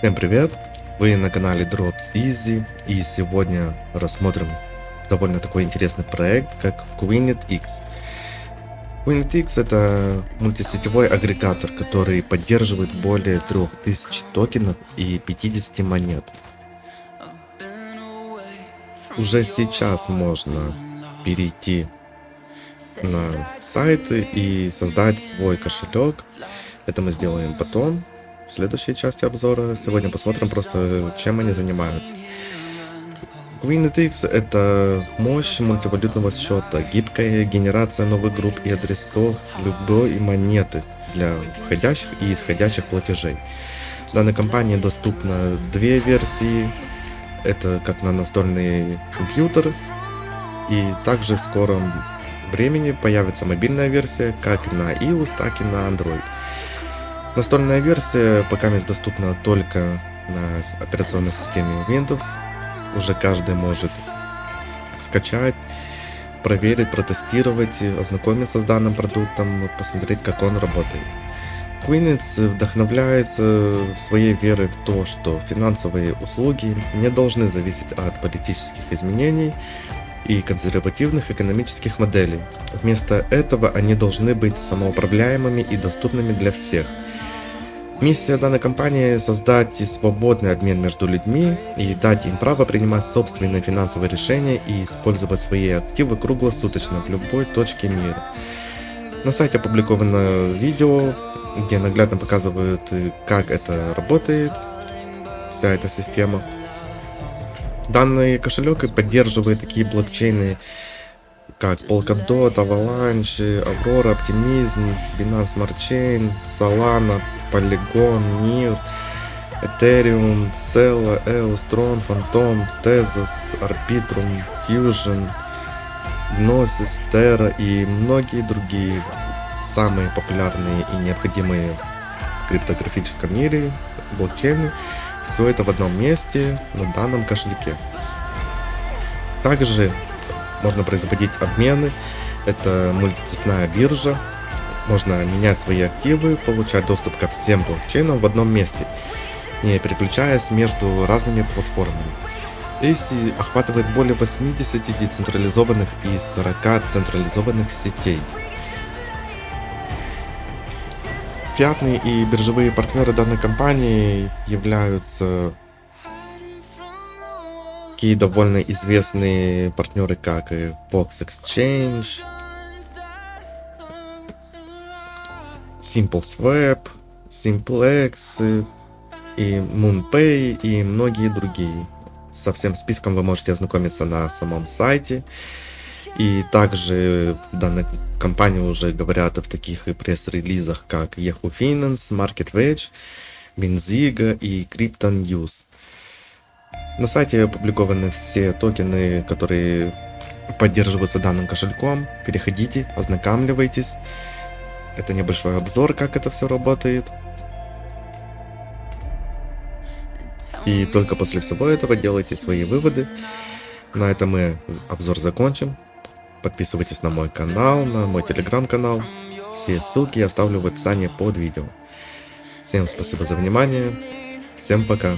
Всем привет! Вы на канале Drops Easy и сегодня рассмотрим довольно такой интересный проект, как Queenet X. Queenet X это мультисетевой агрегатор, который поддерживает более 3000 токенов и 50 монет. Уже сейчас можно перейти на сайты и создать свой кошелек. Это мы сделаем потом следующей части обзора. Сегодня посмотрим просто, чем они занимаются. QueenETX это мощь мультивалютного счета, гибкая генерация новых групп и адресов любой монеты для входящих и исходящих платежей. Данной компании доступно две версии. Это как на настольный компьютер. И также в скором времени появится мобильная версия как на iOS, так и на Android. Настольная версия пока доступна только на операционной системе Windows. Уже каждый может скачать, проверить, протестировать, ознакомиться с данным продуктом, посмотреть, как он работает. Queenets вдохновляется своей верой в то, что финансовые услуги не должны зависеть от политических изменений и консервативных экономических моделей. Вместо этого они должны быть самоуправляемыми и доступными для всех – Миссия данной компании – создать свободный обмен между людьми и дать им право принимать собственные финансовые решения и использовать свои активы круглосуточно в любой точке мира. На сайте опубликовано видео, где наглядно показывают, как это работает, вся эта система. Данный кошелек поддерживает такие блокчейны, как Polkadot, Avalanche, Aurora, Optimism, Binance Smart Chain, Solana, Polygon, NIR, Ethereum, Cella, EOS, Tron, Phantom, Tezos, Arbitrum, Fusion, Gnosis, Terra и многие другие самые популярные и необходимые в криптографическом мире блокчейны. Все это в одном месте на данном кошельке. Также можно производить обмены. Это мультицепная биржа. Можно менять свои активы, получать доступ ко всем блокчейнам в одном месте, не переключаясь между разными платформами. AC охватывает более 80 децентрализованных и 40 централизованных сетей. Фиатные и биржевые партнеры данной компании являются такие довольно известные партнеры, как Fox Exchange, SimpleSwap, Simplex и MoonPay и многие другие. Со всем списком вы можете ознакомиться на самом сайте. И также данная компания уже говорят в таких пресс-релизах, как Yahoo Finance, MarketWedge, Benziga и Crypto News. На сайте опубликованы все токены, которые поддерживаются данным кошельком. Переходите, ознакомливайтесь. Это небольшой обзор, как это все работает. И только после всего этого делайте свои выводы. На этом мы обзор закончим. Подписывайтесь на мой канал, на мой телеграм-канал. Все ссылки я оставлю в описании под видео. Всем спасибо за внимание. Всем пока.